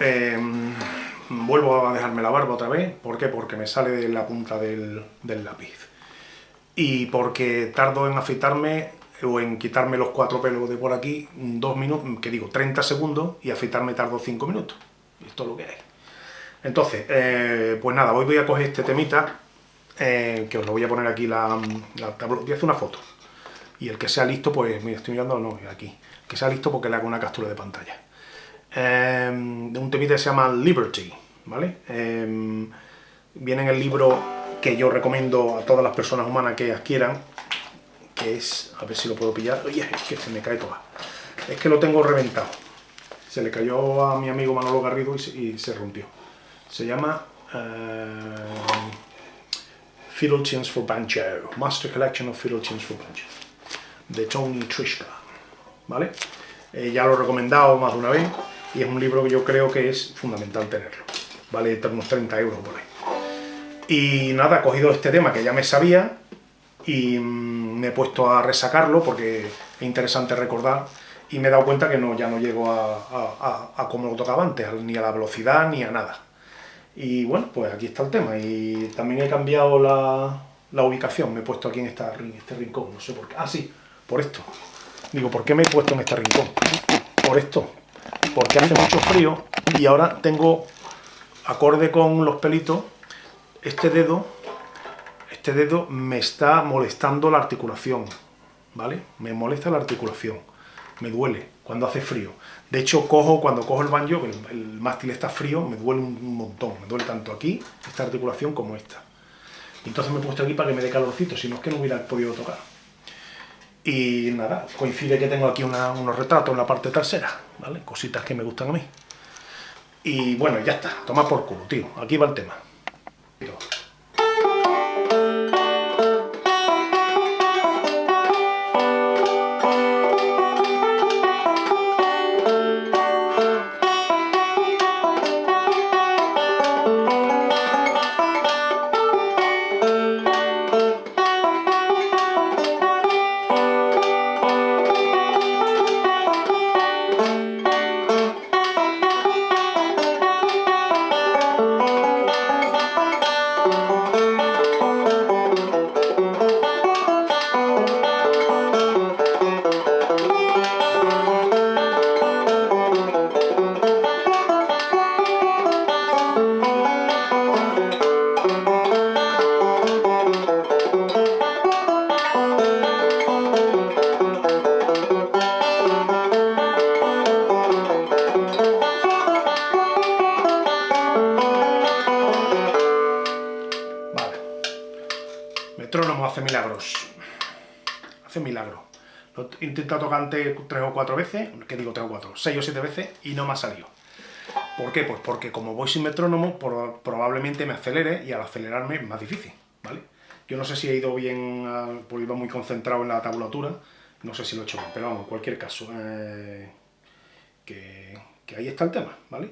em, vuelvo a dejarme la barba otra vez, ¿por qué? Porque me sale de la punta del, lápiz. Y porque tardo en afeitarme o en quitarme los cuatro pelos de por aquí, dos minutos, que digo, 30 segundos, y afeitarme tardo 5 minutos. Esto es lo que hay. Entonces, eh, pues nada, hoy voy a coger este temita, eh, que os lo voy a poner aquí, la, la, voy a hacer una foto. Y el que sea listo, pues, mira, estoy mirando, no, aquí, que sea listo porque le hago una captura de pantalla. Em, de un temita que se llama Liberty, ¿vale? Em, viene en el libro que yo recomiendo a todas las personas humanas que adquieran, que es, a ver si lo puedo pillar, oye, es que se me cae toda, es que lo tengo reventado, se le cayó a mi amigo Manolo Garrido y se, rompió. Se llama uh, Fiddle Tunes for Banjo, Master Collection of Fiddle Tunes for Banjo, de Tony Trishka, ¿vale? Eh, ya lo he recomendado más de una vez, y es un libro que yo creo que es fundamental tenerlo. Vale unos 30 euros por ahí. Y nada, he cogido este tema que ya me sabía y mm, me he puesto a resacarlo porque es interesante recordar y me he dado cuenta que no, ya no llego a, a, como lo tocaba antes, ni a la velocidad ni a nada. Y bueno, pues aquí está el tema. Y también he cambiado la, ubicación, me he puesto aquí en este rincón, no sé por qué. Ah, sí, por esto. Digo, ¿por qué me he puesto en este rincón? Por esto, porque hace mucho frío y ahora tengo, acorde con los pelitos, este dedo, este dedo me está molestando la articulación, ¿vale? Me molesta la articulación, me duele cuando hace frío. De hecho, cojo cuando cojo el banjo, el, el mástil está frío, me duele un montón, me duele tanto aquí, esta articulación, como esta. Entonces me he puesto aquí para que me dé calorcito, si no es que no hubiera podido tocar. Y nada, coincide que tengo aquí unos retratos en la parte trasera, ¿vale? Cositas que me gustan a mí. Y bueno, ya está, toma por culo, tío. Aquí va el tema. Intentado tocar antes tres o cuatro veces, que digo tres o cuatro, seis o siete veces, y no me ha salido. ¿Por qué? Pues porque como voy sin metrónomo, probablemente me acelere, y al acelerarme es más difícil, ¿vale? Yo no sé si he ido bien, porque iba muy concentrado en la tabulatura, no sé si lo he hecho bien, pero vamos, en cualquier caso, eh, que, ahí está el tema, ¿vale?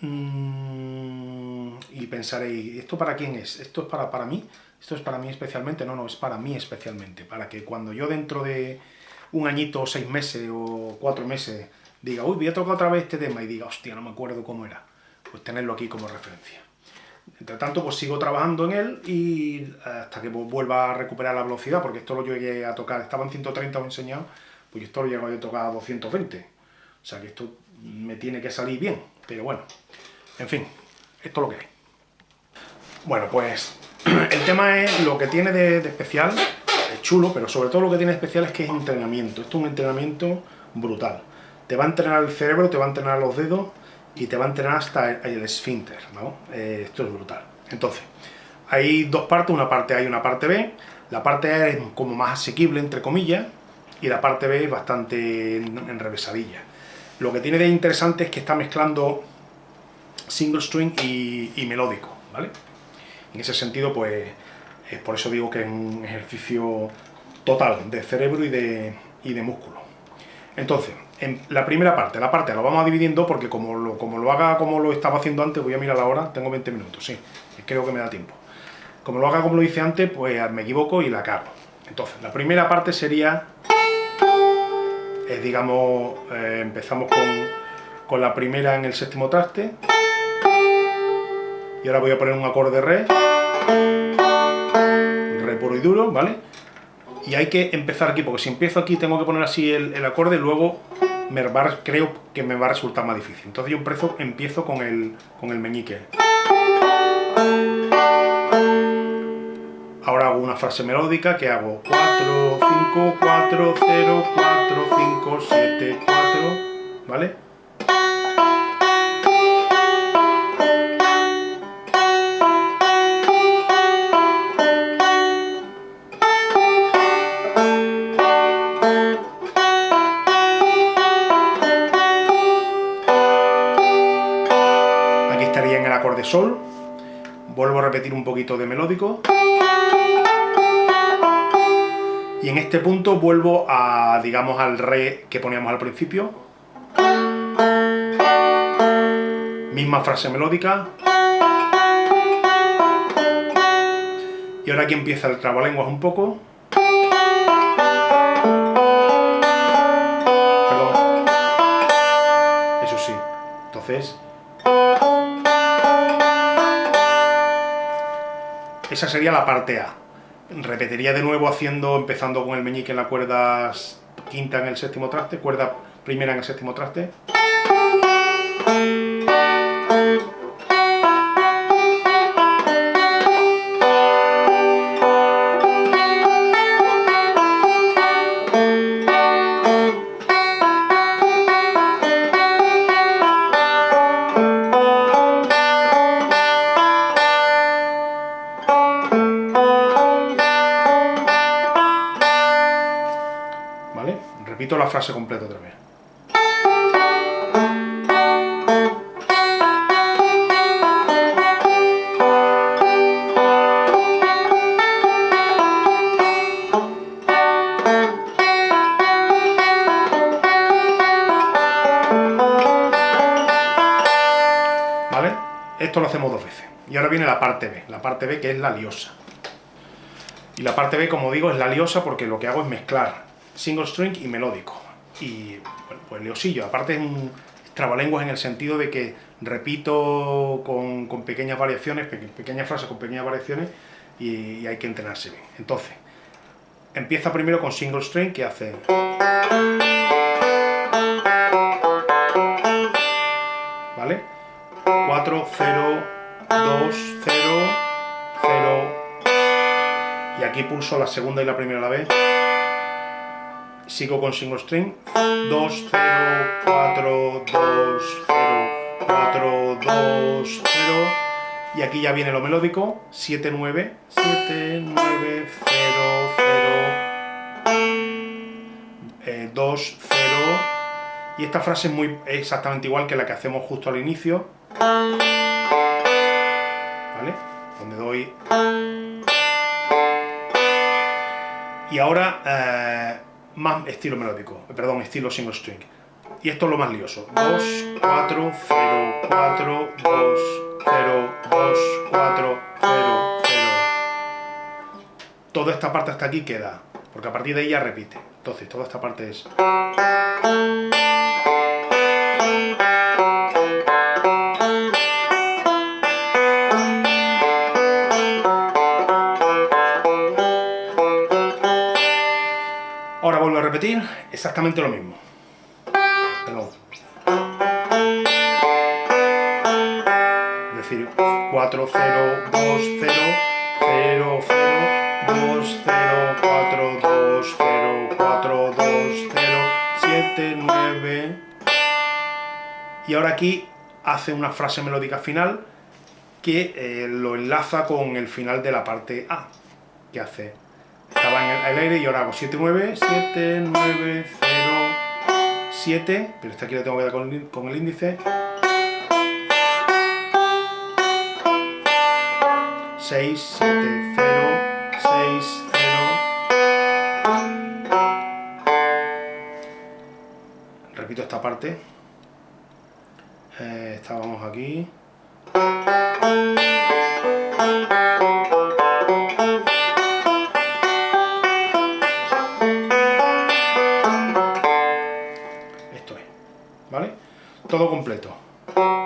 Mm, y pensaréis, ¿esto para quién es? ¿Esto es para, para mí? esto es para mí especialmente, no, no, es para mí especialmente, para que cuando yo dentro de un añito, seis meses, o cuatro meses, diga, uy, voy a tocar otra vez este tema, y diga, hostia, no me acuerdo cómo era, pues tenerlo aquí como referencia. Entre tanto, pues sigo trabajando en él y hasta que vuelva a recuperar la velocidad, porque esto lo llegué a tocar, estaba en 130 os he enseñado, pues esto lo llego a tocar a 220. O sea que esto me tiene que salir bien, pero bueno, en fin, esto es lo que hay. Bueno, pues el tema es lo que tiene de, especial, es chulo, pero sobre todo lo que tiene especial es que es entrenamiento. Esto es un entrenamiento brutal. Te va a entrenar el cerebro, te va a entrenar los dedos y te va a entrenar hasta el, esfínter, ¿no? Eh, esto es brutal. Entonces, hay dos partes, una parte A y una parte B. La parte A es como más asequible, entre comillas, y la parte B es bastante enrevesadilla. Lo que tiene de interesante es que está mezclando single string y, y melódico, ¿vale? En ese sentido, pues, es por eso digo que es un ejercicio total de cerebro y de, y de músculo. Entonces, en la primera parte, la parte la vamos a dividir en dos porque como lo, como lo haga como lo estaba haciendo antes, voy a mirar la hora, tengo 20 minutos, sí, creo que me da tiempo. Como lo haga como lo hice antes, pues me equivoco y la cago. Entonces, la primera parte sería, digamos, eh, empezamos con con la primera en el séptimo traste. Y ahora voy a poner un acorde re. Re puro y duro, ¿vale? Y hay que empezar aquí, porque si empiezo aquí tengo que poner así el, acorde, luego me creo que me va a resultar más difícil. Entonces yo empiezo, empiezo con, el, con el meñique. Ahora hago una frase melódica que hago 4, 5, 4, 0, 4, 5, 7, 4, ¿vale? Sol. Vuelvo a repetir un poquito de melódico. Y en este punto vuelvo a, digamos, al re que poníamos al principio. Misma frase melódica. Y ahora aquí empieza el trabalenguas un poco. Perdón. Eso sí. Entonces... Esa sería la parte A repetiría de nuevo haciendo, empezando con el meñique en la cuerda quinta en el séptimo traste, cuerda primera en el séptimo traste. La frase completa otra vez. ¿Vale? Esto lo hacemos dos veces. Y ahora viene la parte B, la parte B que es la liosa. Y la parte B, como digo, es la liosa porque lo que hago es mezclar single string y melódico. Y bueno, pues leosillo, aparte es un trabalenguas en el sentido de que repito con, pequeñas variaciones, pequeñas frases con pequeñas variaciones y, hay que entrenarse bien. Entonces, empieza primero con single string que hace... ¿Vale? 4, 0, 2, 0, 0... Y aquí pulso la segunda y la primera a la vez sigo con single string. 2, 0, 4, 2, 0, 4, 2, 0 y aquí ya viene lo melódico. 7, 9, 7, 9, 0, 0 2, 0 y esta frase es muy exactamente igual que la que hacemos justo al inicio. ¿vale? donde doy. Y ahora eh, más estilo melódico, perdón, estilo single string. Y esto es lo más lioso. 2, 4, 0, 4, 2, 0, 2, 4, 0, 0. Toda esta parte hasta aquí queda, porque a partir de ahí ya repite. Entonces, toda esta parte es... repetir exactamente lo mismo. Perdón. Es decir, 4, 0, 2, 0, 0, 0, 2, 0, 4, 2, 0, 4, 2, 0, 7, 9... Y ahora aquí hace una frase melódica final que eh, lo enlaza con el final de la parte A, que hace estaba en el, aire y ahora hago 7, 9, 7, 9, 0, 7, pero esta aquí la tengo que dar con, el índice. 6, 7, 0, 6, 0. Repito esta parte. Eh, estábamos aquí.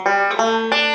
Música